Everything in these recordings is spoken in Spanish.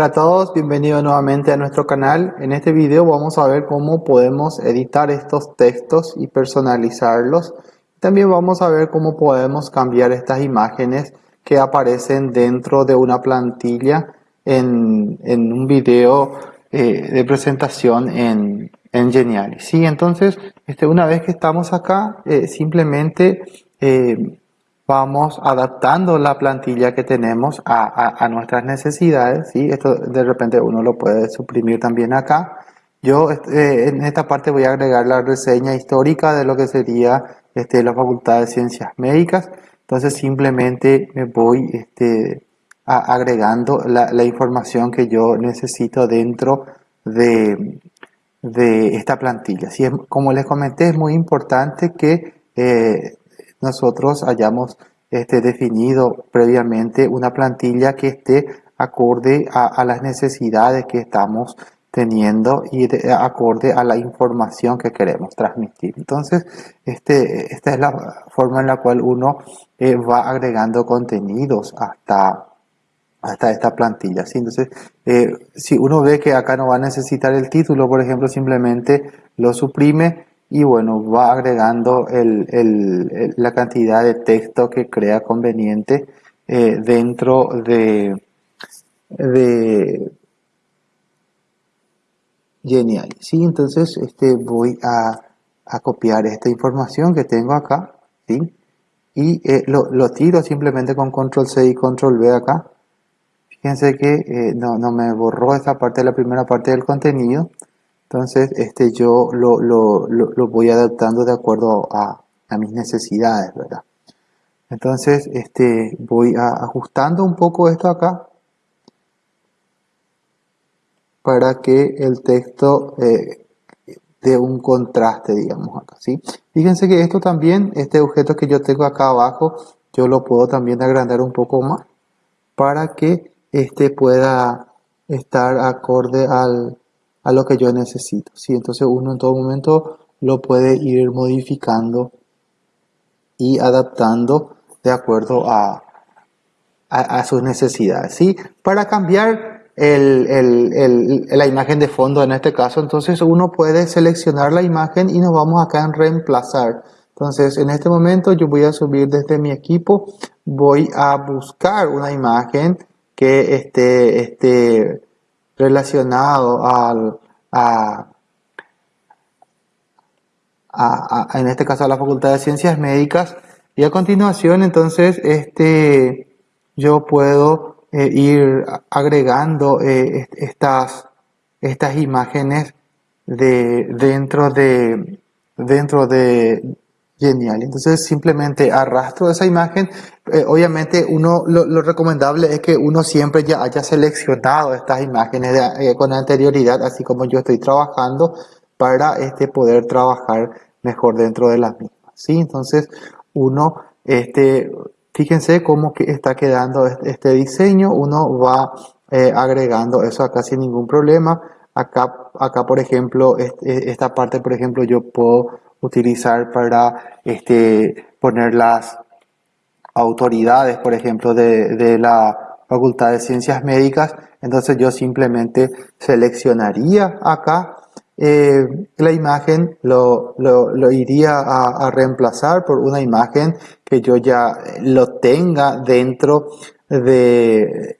Hola a todos, bienvenidos nuevamente a nuestro canal. En este video vamos a ver cómo podemos editar estos textos y personalizarlos. También vamos a ver cómo podemos cambiar estas imágenes que aparecen dentro de una plantilla en, un video eh, de presentación en, en Geniali. Sí, entonces, este, una vez que estamos acá, eh, simplemente eh, vamos adaptando la plantilla que tenemos a, nuestras necesidades. ¿sí? Esto de repente uno lo puede suprimir también acá. Yo este, en esta parte voy a agregar la reseña histórica de lo que sería este, la Facultad de Ciencias Médicas. Entonces simplemente me voy este, agregando la, información que yo necesito dentro de, de esta plantilla. Como les comenté, es muy importante que eh, nosotros hayamos este, definido previamente una plantilla que esté acorde a, las necesidades que estamos teniendo y acorde a la información que queremos transmitir. Entonces, este, esta es la forma en la cual uno eh, va agregando contenidos hasta, hasta esta plantilla. ¿sí? Entonces, eh, si uno ve que acá no va a necesitar el título, por ejemplo, simplemente lo suprime y bueno, va agregando la cantidad de texto que crea conveniente eh, dentro de, de Genial. Sí, entonces este, voy a, copiar esta información que tengo acá, ¿sí? Y eh, lo, tiro simplemente con control C y control V acá. Fíjense que eh, no, no me borró esta parte la primera parte del contenido. Entonces, este, yo lo, lo, lo, voy adaptando de acuerdo a, a, mis necesidades, ¿verdad? Entonces, este, voy ajustando un poco esto acá para que el texto eh, dé un contraste, digamos acá, ¿sí? Fíjense que esto también, este objeto que yo tengo acá abajo, yo lo puedo también agrandar un poco más para que este pueda estar acorde al, a lo que yo necesito. ¿sí? Entonces uno en todo momento lo puede ir modificando y adaptando de acuerdo a, a, sus necesidades. ¿sí? Para cambiar el, el, la imagen de fondo en este caso, entonces uno puede seleccionar la imagen y nos vamos acá en reemplazar. Entonces en este momento yo voy a subir desde mi equipo, voy a buscar una imagen que esté, esté relacionado al, a, en este caso a la Facultad de Ciencias Médicas. Y a continuación entonces este, yo puedo eh, ir agregando eh, estas, estas imágenes de, dentro de dentro de, Genial. Entonces simplemente arrastro esa imagen. Eh, obviamente uno lo, recomendable es que uno siempre ya haya seleccionado estas imágenes eh, con anterioridad, así como yo estoy trabajando, para este, poder trabajar mejor dentro de las mismas. ¿sí? Entonces uno, este, fíjense cómo que está quedando este diseño. Uno va eh, agregando eso acá sin ningún problema. Acá, acá por ejemplo, esta parte, por ejemplo, yo puedo utilizar para este, poner las autoridades, por ejemplo, de, la Facultad de Ciencias Médicas. Entonces yo simplemente seleccionaría acá eh, la imagen, lo, lo, iría a, reemplazar por una imagen que yo ya lo tenga dentro de,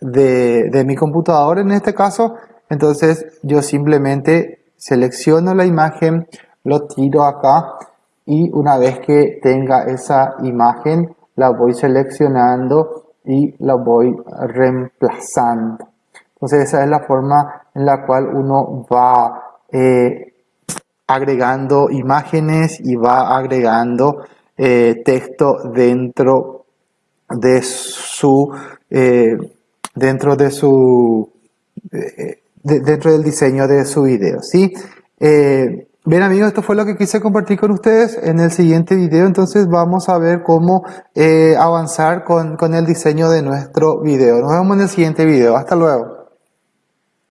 de, de mi computador en este caso. Entonces yo simplemente selecciono la imagen, lo tiro acá y una vez que tenga esa imagen la voy seleccionando y la voy reemplazando. Entonces esa es la forma en la cual uno va eh, agregando imágenes y va agregando eh, texto dentro de su eh, dentro de su dentro del diseño de su video ¿sí? Bien amigos, esto fue lo que quise compartir con ustedes. En el siguiente video entonces vamos a ver cómo eh, avanzar con, con el diseño de nuestro video. Nos vemos en el siguiente video. Hasta luego.